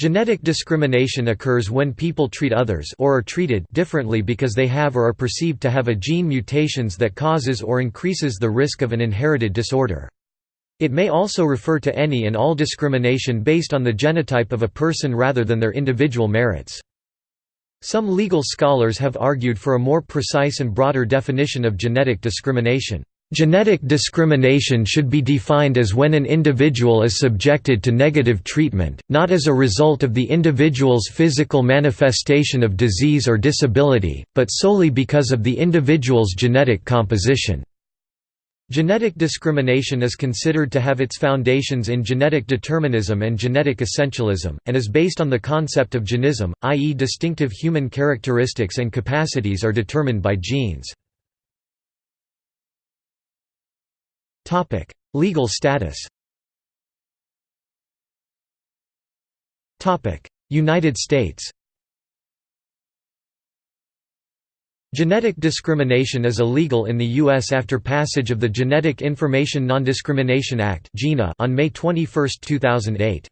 Genetic discrimination occurs when people treat others or are treated differently because they have or are perceived to have a gene mutations that causes or increases the risk of an inherited disorder. It may also refer to any and all discrimination based on the genotype of a person rather than their individual merits. Some legal scholars have argued for a more precise and broader definition of genetic discrimination. Genetic discrimination should be defined as when an individual is subjected to negative treatment, not as a result of the individual's physical manifestation of disease or disability, but solely because of the individual's genetic composition. Genetic discrimination is considered to have its foundations in genetic determinism and genetic essentialism, and is based on the concept of genism, i.e. distinctive human characteristics and capacities are determined by genes. Legal status United States Genetic discrimination is illegal in the U.S. after passage of the Genetic Information Non-Discrimination Act on May 21, 2008.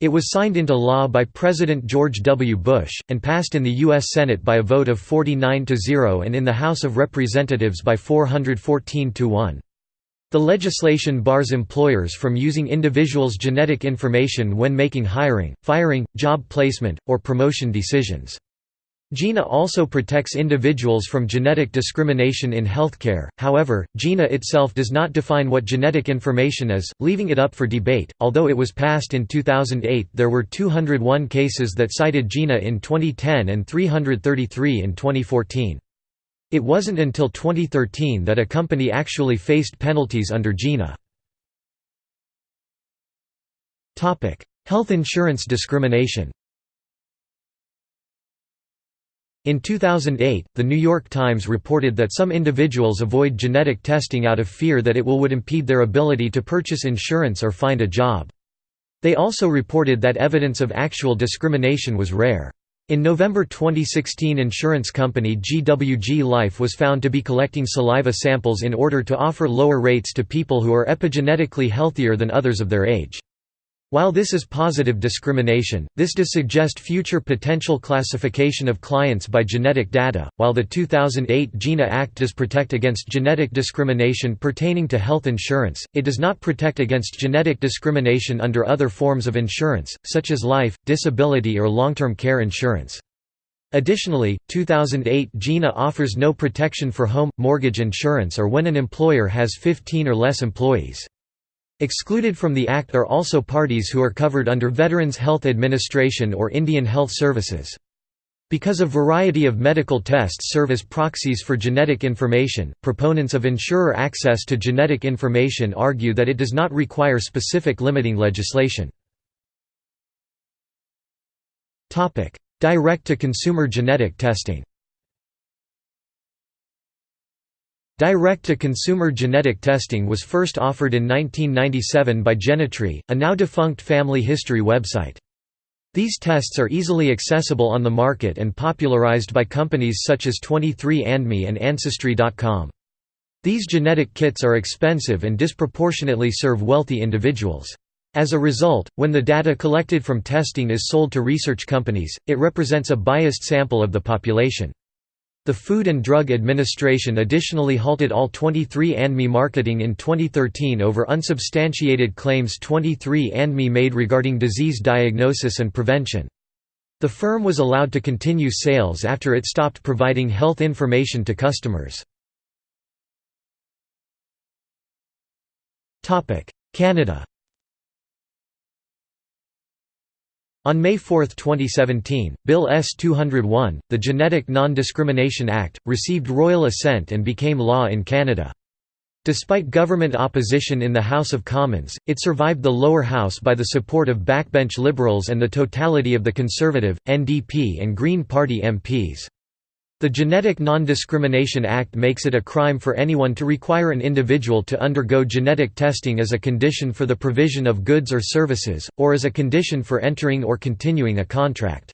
It was signed into law by President George W. Bush, and passed in the U.S. Senate by a vote of 49 to 0 and in the House of Representatives by 414 to 1. The legislation bars employers from using individuals' genetic information when making hiring, firing, job placement, or promotion decisions. GINA also protects individuals from genetic discrimination in healthcare, however, GINA itself does not define what genetic information is, leaving it up for debate. Although it was passed in 2008, there were 201 cases that cited GINA in 2010 and 333 in 2014. It wasn't until 2013 that a company actually faced penalties under GINA. Health insurance discrimination In 2008, The New York Times reported that some individuals avoid genetic testing out of fear that it will would impede their ability to purchase insurance or find a job. They also reported that evidence of actual discrimination was rare. In November 2016 insurance company GWG Life was found to be collecting saliva samples in order to offer lower rates to people who are epigenetically healthier than others of their age. While this is positive discrimination, this does suggest future potential classification of clients by genetic data. While the 2008 GINA Act does protect against genetic discrimination pertaining to health insurance, it does not protect against genetic discrimination under other forms of insurance, such as life, disability, or long term care insurance. Additionally, 2008 GINA offers no protection for home, mortgage insurance or when an employer has 15 or less employees. Excluded from the Act are also parties who are covered under Veterans Health Administration or Indian Health Services. Because a variety of medical tests serve as proxies for genetic information, proponents of insurer access to genetic information argue that it does not require specific limiting legislation. Direct-to-consumer genetic testing Direct-to-consumer genetic testing was first offered in 1997 by Genetree, a now-defunct family history website. These tests are easily accessible on the market and popularized by companies such as 23andMe and Ancestry.com. These genetic kits are expensive and disproportionately serve wealthy individuals. As a result, when the data collected from testing is sold to research companies, it represents a biased sample of the population. The Food and Drug Administration additionally halted all 23andMe marketing in 2013 over unsubstantiated claims 23andMe made regarding disease diagnosis and prevention. The firm was allowed to continue sales after it stopped providing health information to customers. Canada On May 4, 2017, Bill S-201, the Genetic Non-Discrimination Act, received royal assent and became law in Canada. Despite government opposition in the House of Commons, it survived the lower house by the support of backbench Liberals and the totality of the Conservative, NDP and Green Party MPs. The Genetic Non-Discrimination Act makes it a crime for anyone to require an individual to undergo genetic testing as a condition for the provision of goods or services, or as a condition for entering or continuing a contract.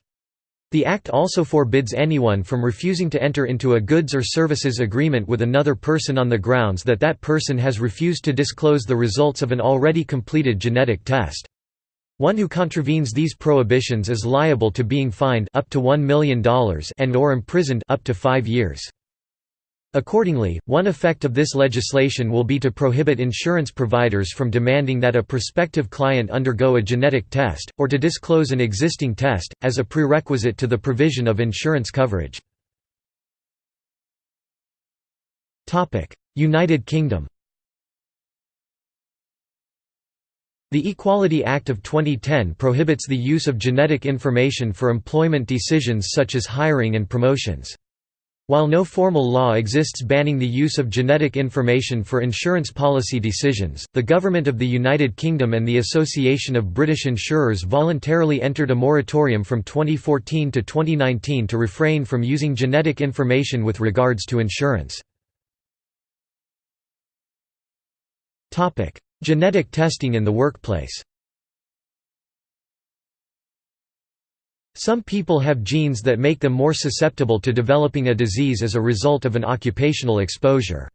The Act also forbids anyone from refusing to enter into a goods or services agreement with another person on the grounds that that person has refused to disclose the results of an already completed genetic test. One who contravenes these prohibitions is liable to being fined up to $1 million and or imprisoned up to 5 years. Accordingly, one effect of this legislation will be to prohibit insurance providers from demanding that a prospective client undergo a genetic test, or to disclose an existing test, as a prerequisite to the provision of insurance coverage. United Kingdom The Equality Act of 2010 prohibits the use of genetic information for employment decisions such as hiring and promotions. While no formal law exists banning the use of genetic information for insurance policy decisions, the Government of the United Kingdom and the Association of British Insurers voluntarily entered a moratorium from 2014 to 2019 to refrain from using genetic information with regards to insurance. Genetic testing in the workplace Some people have genes that make them more susceptible to developing a disease as a result of an occupational exposure.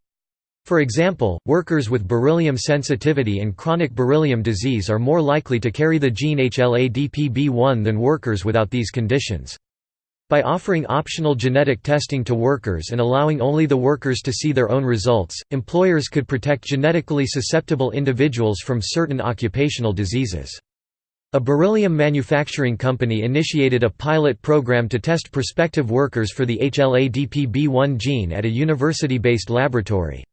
For example, workers with beryllium sensitivity and chronic beryllium disease are more likely to carry the gene HLA-DPB1 than workers without these conditions. By offering optional genetic testing to workers and allowing only the workers to see their own results, employers could protect genetically susceptible individuals from certain occupational diseases. A beryllium manufacturing company initiated a pilot program to test prospective workers for the HLA-DPB1 gene at a university-based laboratory.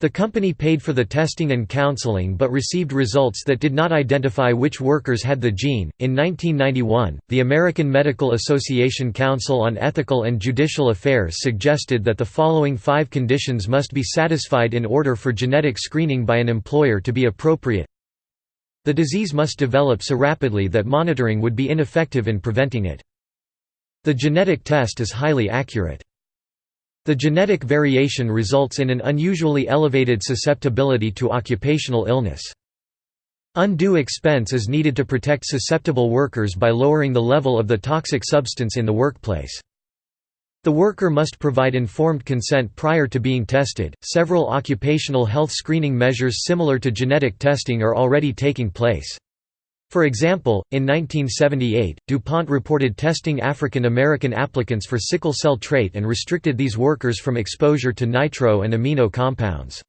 The company paid for the testing and counseling but received results that did not identify which workers had the gene. In 1991, the American Medical Association Council on Ethical and Judicial Affairs suggested that the following five conditions must be satisfied in order for genetic screening by an employer to be appropriate. The disease must develop so rapidly that monitoring would be ineffective in preventing it. The genetic test is highly accurate. The genetic variation results in an unusually elevated susceptibility to occupational illness. Undue expense is needed to protect susceptible workers by lowering the level of the toxic substance in the workplace. The worker must provide informed consent prior to being tested. Several occupational health screening measures similar to genetic testing are already taking place. For example, in 1978, DuPont reported testing African American applicants for sickle cell trait and restricted these workers from exposure to nitro and amino compounds.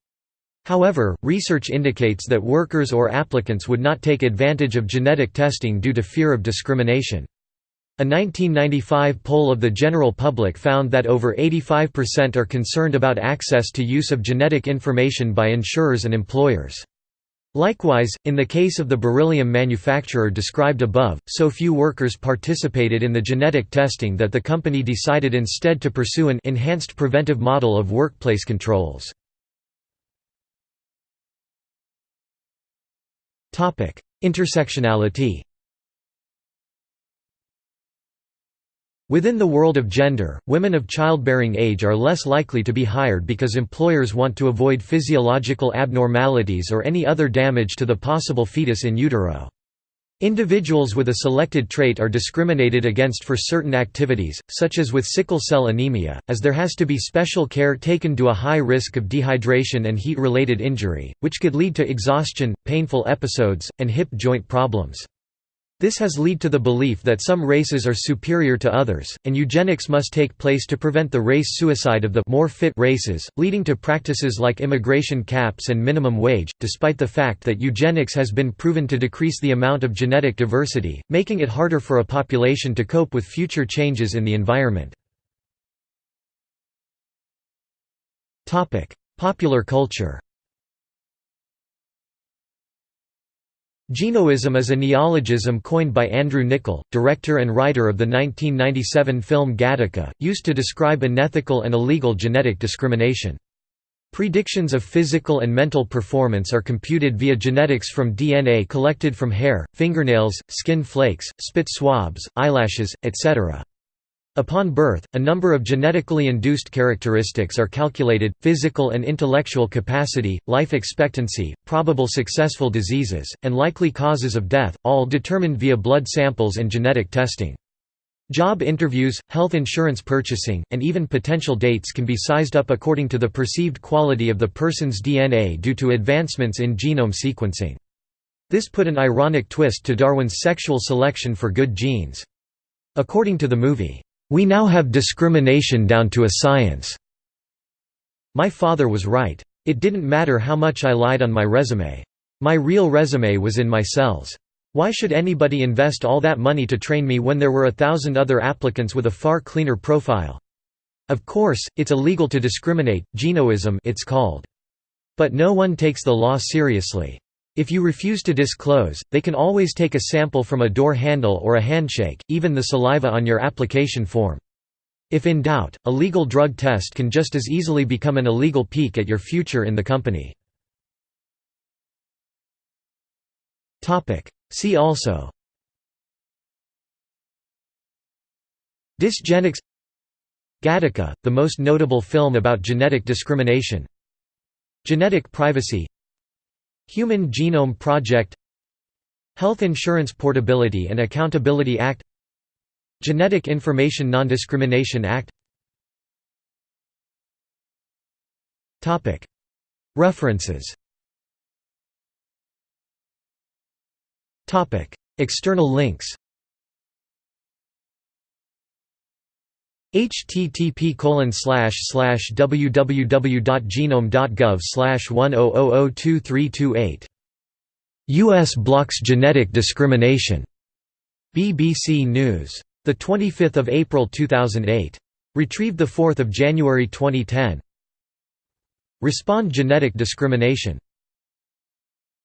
However, research indicates that workers or applicants would not take advantage of genetic testing due to fear of discrimination. A 1995 poll of the general public found that over 85% are concerned about access to use of genetic information by insurers and employers. Likewise, in the case of the beryllium manufacturer described above, so few workers participated in the genetic testing that the company decided instead to pursue an enhanced preventive model of workplace controls. Intersectionality Within the world of gender, women of childbearing age are less likely to be hired because employers want to avoid physiological abnormalities or any other damage to the possible fetus in utero. Individuals with a selected trait are discriminated against for certain activities, such as with sickle cell anemia, as there has to be special care taken to a high risk of dehydration and heat-related injury, which could lead to exhaustion, painful episodes, and hip joint problems. This has led to the belief that some races are superior to others, and eugenics must take place to prevent the race suicide of the more fit races, leading to practices like immigration caps and minimum wage, despite the fact that eugenics has been proven to decrease the amount of genetic diversity, making it harder for a population to cope with future changes in the environment. Popular culture Genoism is a neologism coined by Andrew Niccol, director and writer of the 1997 film Gattaca, used to describe unethical and illegal genetic discrimination. Predictions of physical and mental performance are computed via genetics from DNA collected from hair, fingernails, skin flakes, spit swabs, eyelashes, etc. Upon birth, a number of genetically induced characteristics are calculated, physical and intellectual capacity, life expectancy, probable successful diseases, and likely causes of death, all determined via blood samples and genetic testing. Job interviews, health insurance purchasing, and even potential dates can be sized up according to the perceived quality of the person's DNA due to advancements in genome sequencing. This put an ironic twist to Darwin's sexual selection for good genes. According to the movie, "...we now have discrimination down to a science." My father was right. It didn't matter how much I lied on my resume. My real resume was in my cells. Why should anybody invest all that money to train me when there were a thousand other applicants with a far cleaner profile? Of course, it's illegal to discriminate, genoism it's called. But no one takes the law seriously. If you refuse to disclose, they can always take a sample from a door handle or a handshake, even the saliva on your application form. If in doubt, a legal drug test can just as easily become an illegal peek at your future in the company. See also Dysgenics Gattaca, the most notable film about genetic discrimination Genetic privacy Human Genome Project Health Insurance Portability and Accountability Act Genetic Information Non-Discrimination Act. References. External links http www.genome.gov one oh oh oh two three two eight U.S. blocks genetic discrimination. BBC News. 25 April 2008. Retrieved 4 January 2010. Respond Genetic Discrimination